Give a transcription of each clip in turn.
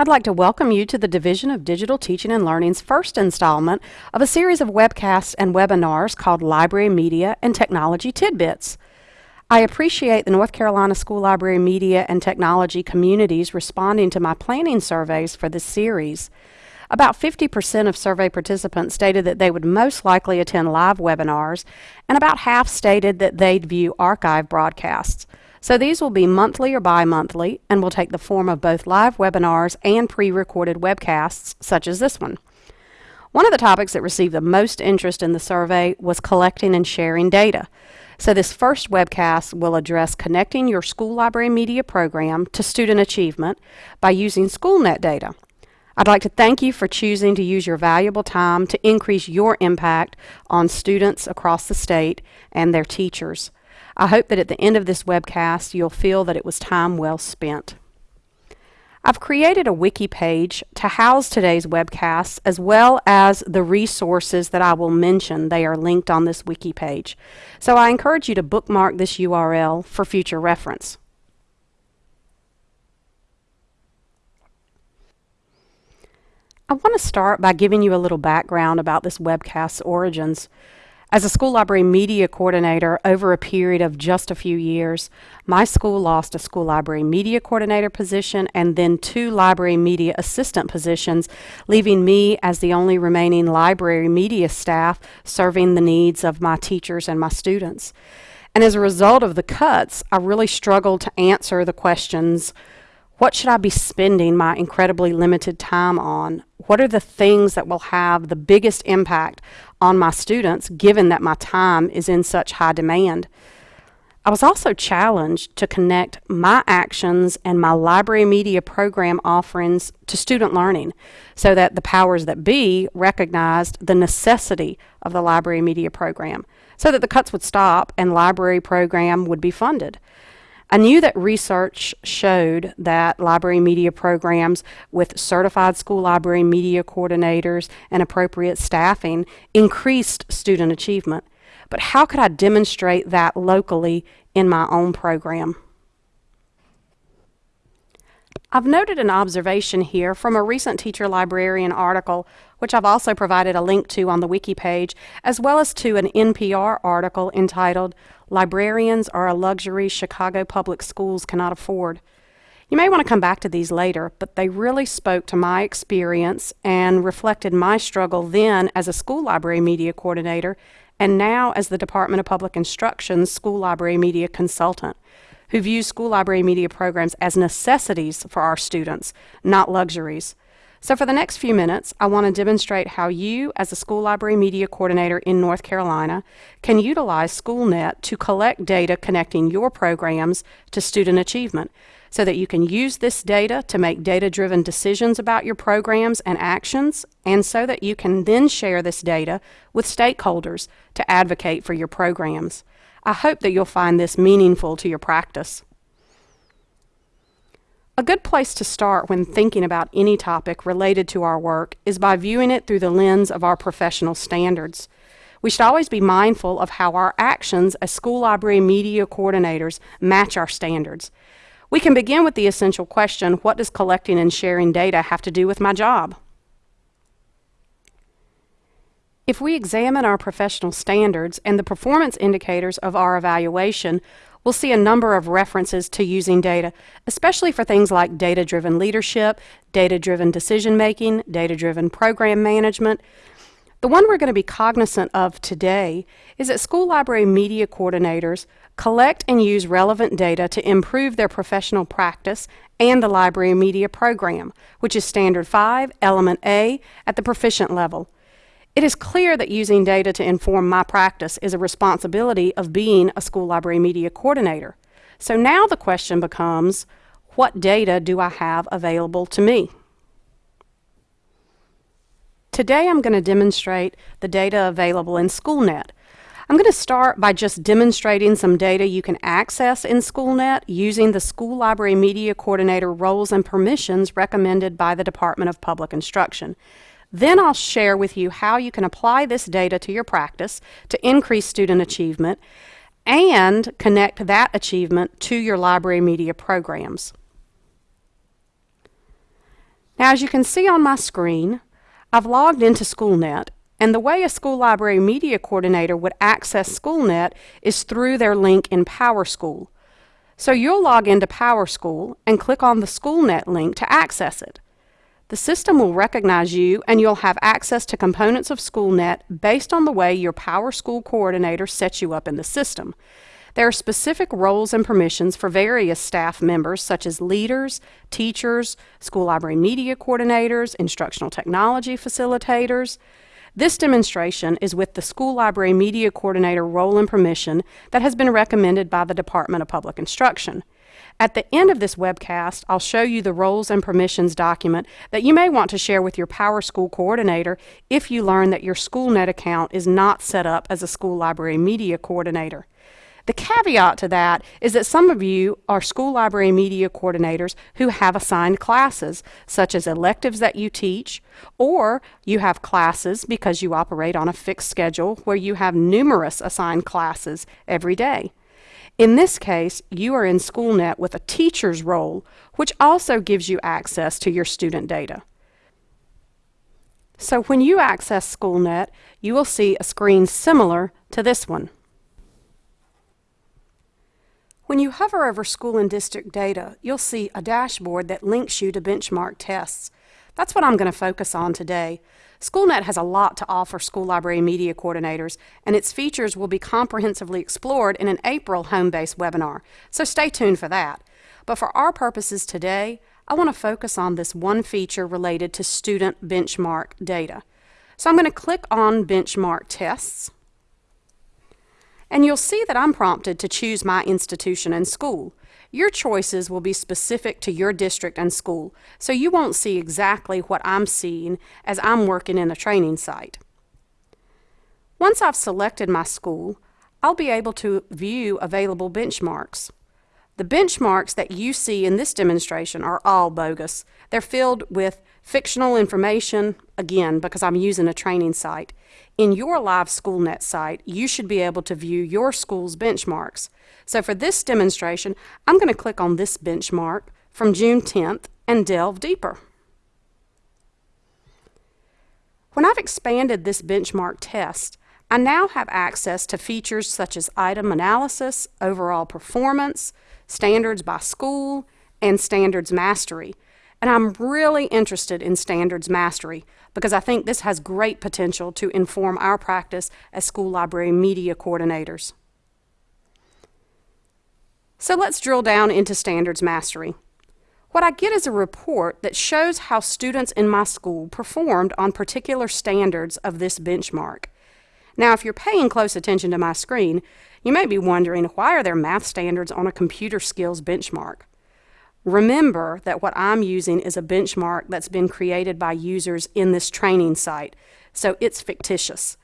I'd like to welcome you to the Division of Digital Teaching and Learning's first installment of a series of webcasts and webinars called Library Media and Technology Tidbits. I appreciate the North Carolina School Library Media and Technology communities responding to my planning surveys for this series. About 50% of survey participants stated that they would most likely attend live webinars, and about half stated that they'd view archive broadcasts. So these will be monthly or bi-monthly and will take the form of both live webinars and pre-recorded webcasts such as this one. One of the topics that received the most interest in the survey was collecting and sharing data. So this first webcast will address connecting your school library media program to student achievement by using SchoolNet data. I'd like to thank you for choosing to use your valuable time to increase your impact on students across the state and their teachers. I hope that at the end of this webcast, you'll feel that it was time well spent. I've created a wiki page to house today's webcasts as well as the resources that I will mention. They are linked on this wiki page. So I encourage you to bookmark this URL for future reference. I want to start by giving you a little background about this webcast's origins. As a school library media coordinator over a period of just a few years, my school lost a school library media coordinator position and then two library media assistant positions, leaving me as the only remaining library media staff serving the needs of my teachers and my students. And as a result of the cuts, I really struggled to answer the questions what should I be spending my incredibly limited time on? What are the things that will have the biggest impact on my students given that my time is in such high demand? I was also challenged to connect my actions and my library media program offerings to student learning so that the powers that be recognized the necessity of the library media program so that the cuts would stop and library program would be funded. I knew that research showed that library media programs with certified school library media coordinators and appropriate staffing increased student achievement. But how could I demonstrate that locally in my own program? I've noted an observation here from a recent teacher librarian article, which I've also provided a link to on the wiki page, as well as to an NPR article entitled Librarians Are a Luxury Chicago Public Schools Cannot Afford. You may want to come back to these later, but they really spoke to my experience and reflected my struggle then as a school library media coordinator and now as the Department of Public Instruction's school library media consultant who views school library media programs as necessities for our students, not luxuries. So for the next few minutes, I want to demonstrate how you, as a school library media coordinator in North Carolina, can utilize SchoolNet to collect data connecting your programs to student achievement so that you can use this data to make data-driven decisions about your programs and actions, and so that you can then share this data with stakeholders to advocate for your programs. I hope that you'll find this meaningful to your practice. A good place to start when thinking about any topic related to our work is by viewing it through the lens of our professional standards. We should always be mindful of how our actions as school library media coordinators match our standards. We can begin with the essential question, what does collecting and sharing data have to do with my job? If we examine our professional standards and the performance indicators of our evaluation, we'll see a number of references to using data, especially for things like data-driven leadership, data-driven decision-making, data-driven program management. The one we're going to be cognizant of today is that school library media coordinators collect and use relevant data to improve their professional practice and the library media program, which is Standard 5, Element A, at the proficient level. It is clear that using data to inform my practice is a responsibility of being a school library media coordinator. So now the question becomes, what data do I have available to me? Today I'm going to demonstrate the data available in SchoolNet. I'm going to start by just demonstrating some data you can access in SchoolNet using the School Library Media Coordinator roles and permissions recommended by the Department of Public Instruction. Then I'll share with you how you can apply this data to your practice to increase student achievement and connect that achievement to your library media programs. Now as you can see on my screen, I've logged into SchoolNet and the way a school library media coordinator would access SchoolNet is through their link in PowerSchool. So you'll log into PowerSchool and click on the SchoolNet link to access it. The system will recognize you and you'll have access to components of SchoolNet based on the way your PowerSchool coordinator sets you up in the system. There are specific roles and permissions for various staff members such as leaders, teachers, school library media coordinators, instructional technology facilitators. This demonstration is with the School Library Media Coordinator role and permission that has been recommended by the Department of Public Instruction. At the end of this webcast, I'll show you the roles and permissions document that you may want to share with your PowerSchool coordinator if you learn that your SchoolNet account is not set up as a School Library Media Coordinator. The caveat to that is that some of you are school library media coordinators who have assigned classes, such as electives that you teach, or you have classes because you operate on a fixed schedule where you have numerous assigned classes every day. In this case, you are in SchoolNet with a teacher's role, which also gives you access to your student data. So when you access SchoolNet, you will see a screen similar to this one. When you hover over school and district data, you'll see a dashboard that links you to benchmark tests. That's what I'm going to focus on today. SchoolNet has a lot to offer school library media coordinators, and its features will be comprehensively explored in an April Home Base webinar, so stay tuned for that. But for our purposes today, I want to focus on this one feature related to student benchmark data. So I'm going to click on Benchmark Tests and you'll see that I'm prompted to choose my institution and school. Your choices will be specific to your district and school, so you won't see exactly what I'm seeing as I'm working in a training site. Once I've selected my school, I'll be able to view available benchmarks. The benchmarks that you see in this demonstration are all bogus. They're filled with fictional information, again, because I'm using a training site. In your live SchoolNet site, you should be able to view your school's benchmarks. So for this demonstration, I'm going to click on this benchmark from June 10th and delve deeper. When I've expanded this benchmark test, I now have access to features such as item analysis, overall performance, standards by school, and standards mastery. And I'm really interested in standards mastery because I think this has great potential to inform our practice as school library media coordinators. So let's drill down into standards mastery. What I get is a report that shows how students in my school performed on particular standards of this benchmark. Now, if you're paying close attention to my screen, you may be wondering why are there math standards on a computer skills benchmark? Remember that what I'm using is a benchmark that's been created by users in this training site, so it's fictitious.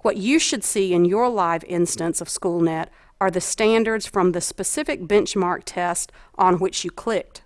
What you should see in your live instance of SchoolNet are the standards from the specific benchmark test on which you clicked.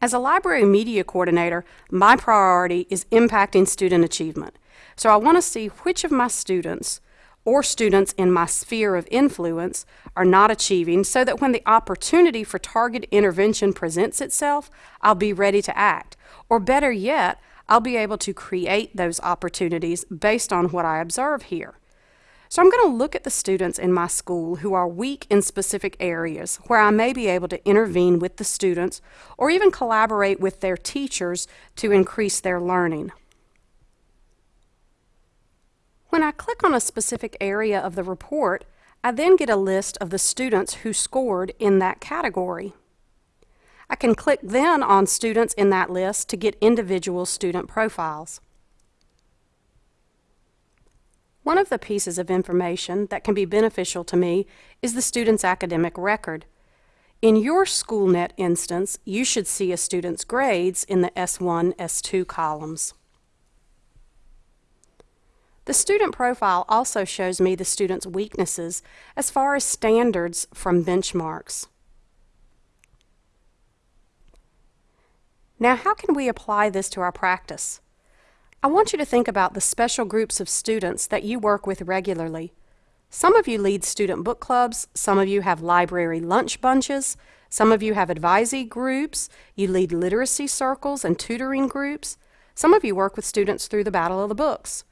As a library media coordinator, my priority is impacting student achievement. So I want to see which of my students or students in my sphere of influence are not achieving so that when the opportunity for targeted intervention presents itself, I'll be ready to act. Or better yet, I'll be able to create those opportunities based on what I observe here. So I'm going to look at the students in my school who are weak in specific areas where I may be able to intervene with the students or even collaborate with their teachers to increase their learning. When I click on a specific area of the report, I then get a list of the students who scored in that category. I can click then on students in that list to get individual student profiles. One of the pieces of information that can be beneficial to me is the student's academic record. In your SchoolNet instance, you should see a student's grades in the S1, S2 columns. The student profile also shows me the student's weaknesses as far as standards from benchmarks. Now, how can we apply this to our practice? I want you to think about the special groups of students that you work with regularly. Some of you lead student book clubs, some of you have library lunch bunches, some of you have advisee groups, you lead literacy circles and tutoring groups, some of you work with students through the Battle of the Books.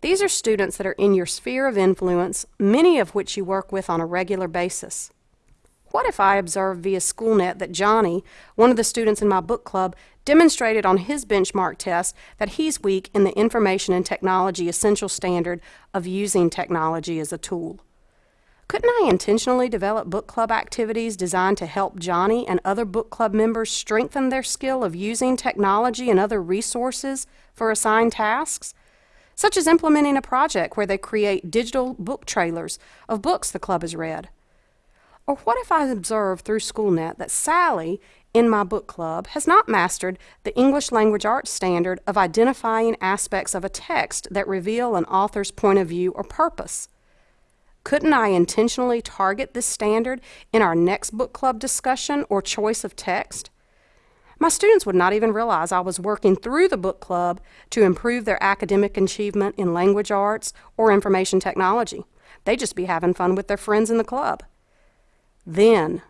These are students that are in your sphere of influence, many of which you work with on a regular basis. What if I observed via SchoolNet that Johnny, one of the students in my book club, demonstrated on his benchmark test that he's weak in the information and technology essential standard of using technology as a tool? Couldn't I intentionally develop book club activities designed to help Johnny and other book club members strengthen their skill of using technology and other resources for assigned tasks? Such as implementing a project where they create digital book trailers of books the club has read. Or what if I observe through SchoolNet that Sally, in my book club, has not mastered the English language arts standard of identifying aspects of a text that reveal an author's point of view or purpose? Couldn't I intentionally target this standard in our next book club discussion or choice of text? My students would not even realize I was working through the book club to improve their academic achievement in language arts or information technology. They'd just be having fun with their friends in the club. Then,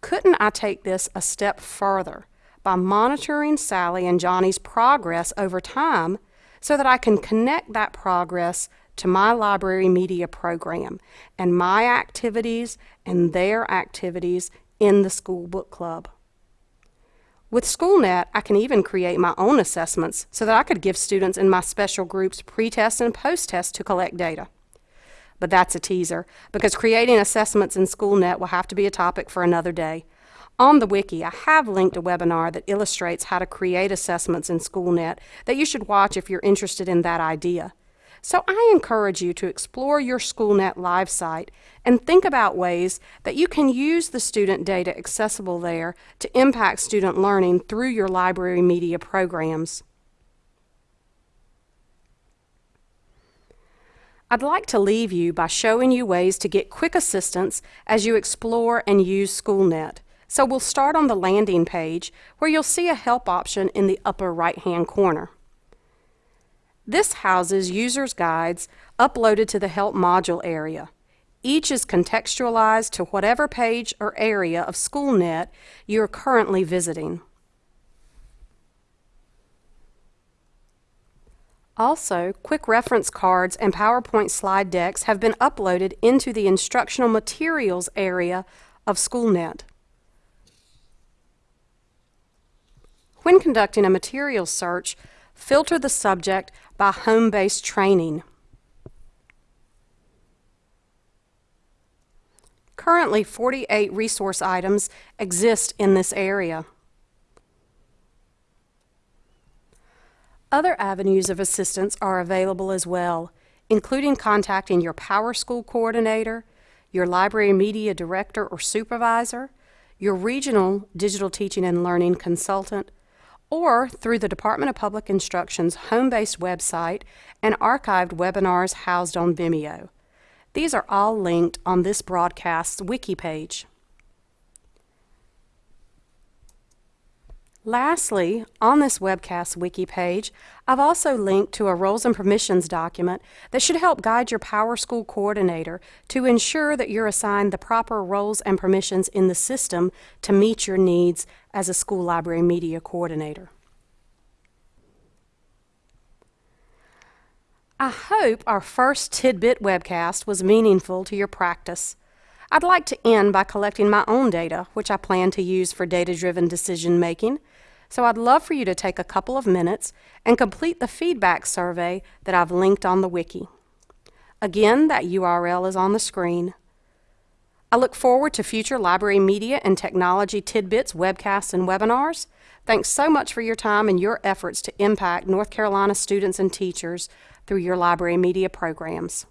couldn't I take this a step further by monitoring Sally and Johnny's progress over time so that I can connect that progress to my library media program and my activities and their activities in the school book club. With SchoolNet, I can even create my own assessments so that I could give students in my special groups pre-test and post-test to collect data. But that's a teaser, because creating assessments in SchoolNet will have to be a topic for another day. On the wiki, I have linked a webinar that illustrates how to create assessments in SchoolNet that you should watch if you're interested in that idea. So I encourage you to explore your SchoolNet Live site and think about ways that you can use the student data accessible there to impact student learning through your library media programs. I'd like to leave you by showing you ways to get quick assistance as you explore and use SchoolNet. So we'll start on the landing page where you'll see a help option in the upper right hand corner. This houses user's guides uploaded to the Help module area. Each is contextualized to whatever page or area of SchoolNet you are currently visiting. Also, quick reference cards and PowerPoint slide decks have been uploaded into the instructional materials area of SchoolNet. When conducting a materials search, filter the subject by Home Base training. Currently, 48 resource items exist in this area. Other avenues of assistance are available as well, including contacting your PowerSchool coordinator, your library media director or supervisor, your regional digital teaching and learning consultant, or through the Department of Public Instruction's Home Base website and archived webinars housed on Vimeo. These are all linked on this broadcast's wiki page. Lastly, on this webcast wiki page, I've also linked to a roles and permissions document that should help guide your PowerSchool coordinator to ensure that you're assigned the proper roles and permissions in the system to meet your needs as a school library media coordinator. I hope our first tidbit webcast was meaningful to your practice. I'd like to end by collecting my own data, which I plan to use for data-driven decision making. So I'd love for you to take a couple of minutes and complete the feedback survey that I've linked on the wiki. Again, that URL is on the screen. I look forward to future library media and technology tidbits, webcasts, and webinars. Thanks so much for your time and your efforts to impact North Carolina students and teachers through your library media programs.